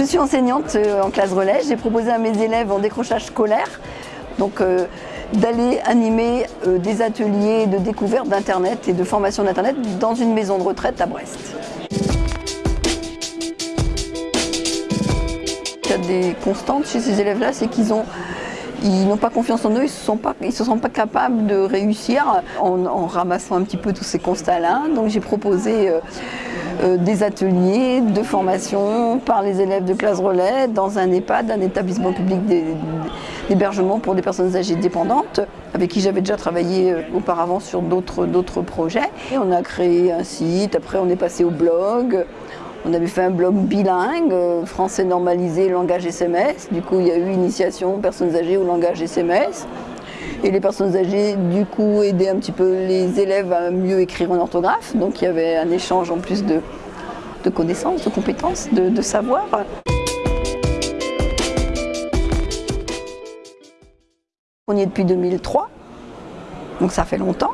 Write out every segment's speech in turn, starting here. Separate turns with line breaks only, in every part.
Je suis enseignante euh, en classe relais. J'ai proposé à mes élèves en décrochage scolaire donc, euh, d'aller animer euh, des ateliers de découverte d'Internet et de formation d'Internet dans une maison de retraite à Brest. Il y a des constantes chez ces élèves-là, c'est qu'ils ont ils n'ont pas confiance en eux, ils ne se, sentent pas capables de réussir en, ramassant un petit peu tous ces constats-là. Donc j'ai proposé des ateliers de formation par les élèves de classe relais dans un EHPAD, un établissement public d'hébergement pour des personnes âgées dépendantes, avec qui j'avais déjà travaillé euh, auparavant sur d'autres projets. Et on a créé un site, après on est passé au blog, on avait fait un blog bilingue, euh, français normalisé, langage SMS. Du coup, il y a eu initiation personnes âgées au langage SMS. Et les personnes âgées, du coup, aidaient un petit peu les élèves à mieux écrire en orthographe. Donc il y avait un échange en plus de, connaissances, de compétences, de, de savoir. On y est depuis 2003, donc ça fait longtemps.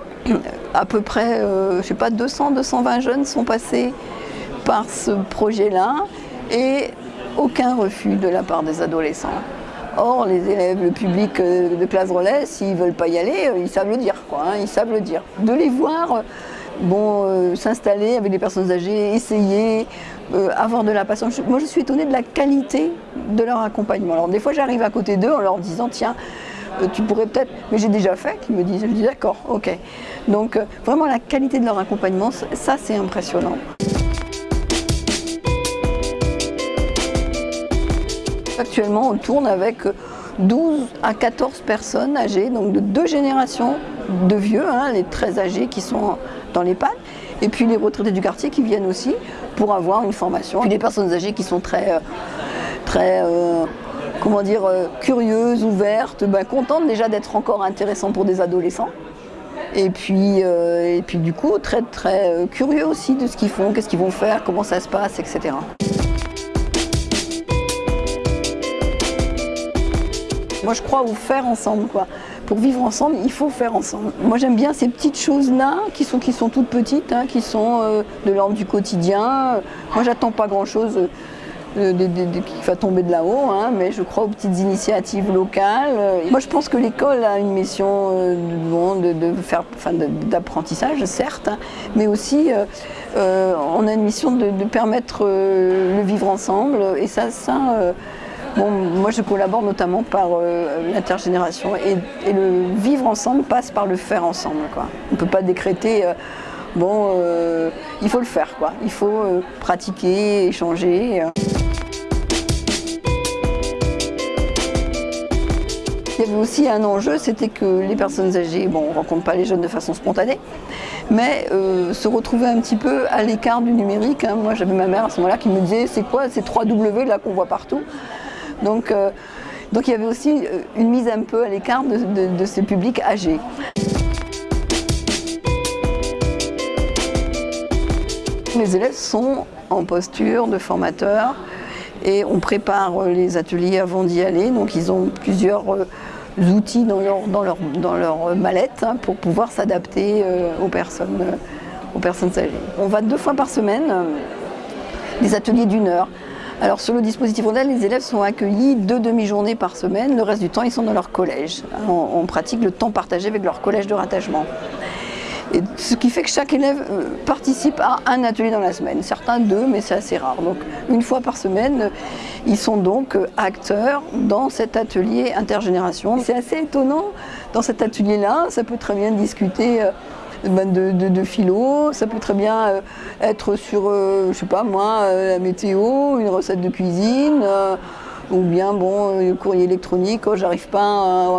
À peu près, euh, je sais pas, 200, 220 jeunes sont passés par ce projet-là et aucun refus de la part des adolescents. Or, les élèves, le public euh, de classe relais, s'ils ne veulent pas y aller, euh, ils savent le dire, hein, ils savent le dire. De les voir euh, bon, s'installer avec des personnes âgées, essayer, avoir de la patience. Moi, je suis étonnée de la qualité de leur accompagnement. Alors, des fois, j'arrive à côté d'eux en leur disant, tiens, tu pourrais peut-être, mais j'ai déjà fait, qu'ils me disent, je dis d'accord, ok. Donc, vraiment, la qualité de leur accompagnement, ça, c'est impressionnant. Actuellement, on tourne avec 12 à 14 personnes âgées, donc de deux générations de vieux, hein, les très âgés qui sont dans les l'EHPAD, et puis les retraités du quartier qui viennent aussi pour avoir une formation. Puis des personnes âgées qui sont très, euh, très euh, comment dire, euh, curieuses, ouvertes, ben, contentes déjà d'être encore intéressantes pour des adolescents. Et puis, et puis du coup, très très curieux aussi de ce qu'ils font, qu'est-ce qu'ils vont faire, comment ça se passe, etc. Moi, je crois au faire ensemble. Quoi. Pour vivre ensemble, il faut faire ensemble. Moi, j'aime bien ces petites choses-là, qui sont, qui sont toutes petites, hein, qui sont euh, de l'ordre du quotidien. Moi, j'attends pas grand-chose euh, qui va tomber de là-haut, hein, mais je crois aux petites initiatives locales. Moi, je pense que l'école a une mission euh, de, faire, d'apprentissage, certes, hein, mais aussi on a une mission de, permettre le vivre ensemble. Et ça, ça Bon, moi je collabore notamment par euh, l'intergénération et, le vivre ensemble passe par le faire ensemble. On ne peut pas décréter, euh, bon, euh, il faut le faire, il faut pratiquer, échanger. Il y avait aussi un enjeu, c'était que les personnes âgées, bon, on ne rencontre pas les jeunes de façon spontanée, mais se retrouver un petit peu à l'écart du numérique. Hein. Moi j'avais ma mère à ce moment-là qui me disait c'est quoi ces 3 W là qu'on voit partout? Donc, euh, donc il y avait aussi euh, une mise un peu à l'écart de, ces publics âgés. Les élèves sont en posture de formateur et on prépare les ateliers avant d'y aller. Donc ils ont plusieurs euh, outils dans leur, dans mallette hein, pour pouvoir s'adapter aux, personnes, aux personnes âgées. On va deux fois par semaine, des ateliers d'une heure. Alors sur le dispositif Rondel, les élèves sont accueillis deux demi-journées par semaine, le reste du temps ils sont dans leur collège. On, pratique le temps partagé avec leur collège de rattachement. Ce qui fait que chaque élève euh, participe à un atelier dans la semaine, certains deux, mais c'est assez rare. Donc une fois par semaine, ils sont donc euh, acteurs dans cet atelier intergénération. C'est assez étonnant dans cet atelier-là, ça peut très bien discuter ben, de, philo, ça peut très bien euh, être sur, euh, je sais pas moi, euh, la météo, une recette de cuisine, ou bien bon, le courrier électronique, oh, j'arrive pas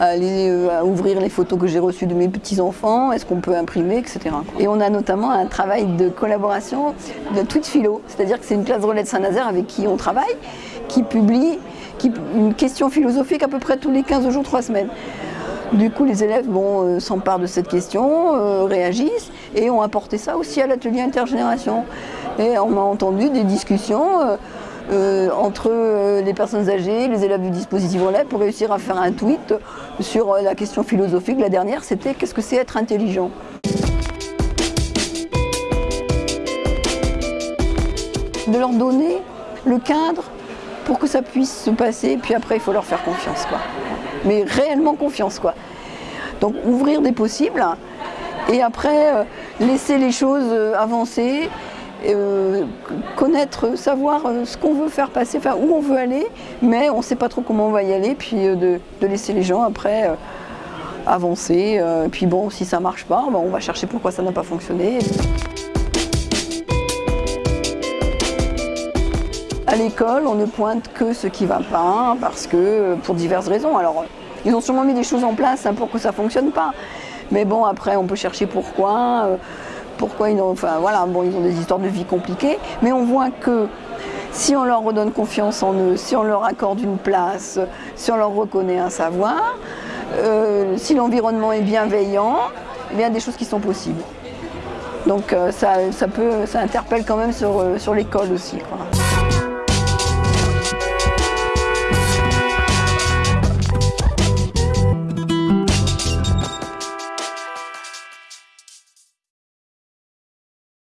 à, aller ouvrir les photos que j'ai reçues de mes petits-enfants, est-ce qu'on peut imprimer, etc. Et on a notamment un travail de collaboration de toute philo, c'est-à-dire que c'est une classe relais de Saint-Nazaire avec qui on travaille, qui publie une question philosophique à peu près tous les 15 jours, 3 semaines. Du coup, les élèves euh, s'emparent de cette question, euh, réagissent et ont apporté ça aussi à l'atelier intergénération. Et on a entendu des discussions euh, entre les personnes âgées, les élèves du dispositif relais pour réussir à faire un tweet sur la question philosophique. La dernière, c'était qu'est-ce que c'est être intelligent? De leur donner le cadre pour que ça puisse se passer. Puis après, il faut leur faire confiance. Mais réellement confiance, quoi. Donc ouvrir des possibles et après euh, laisser les choses euh, avancer, euh, connaître, savoir ce qu'on veut faire passer, enfin où on veut aller, mais on ne sait pas trop comment on va y aller, puis de, laisser les gens après avancer. puis bon, si ça ne marche pas, ben, on va chercher pourquoi ça n'a pas fonctionné. À l'école, on ne pointe que ce qui ne va pas, parce que pour diverses raisons. Alors, ils ont sûrement mis des choses en place hein, pour que ça ne fonctionne pas. Mais bon, après, on peut chercher pourquoi. Euh, pourquoi ils ont, enfin voilà, bon, ils ont des histoires de vie compliquées. Mais on voit que si on leur redonne confiance en eux, si on leur accorde une place, si on leur reconnaît un savoir, euh, si l'environnement est bienveillant, il y a des choses qui sont possibles. Donc euh, ça, peut, ça interpelle quand même sur, l'école aussi.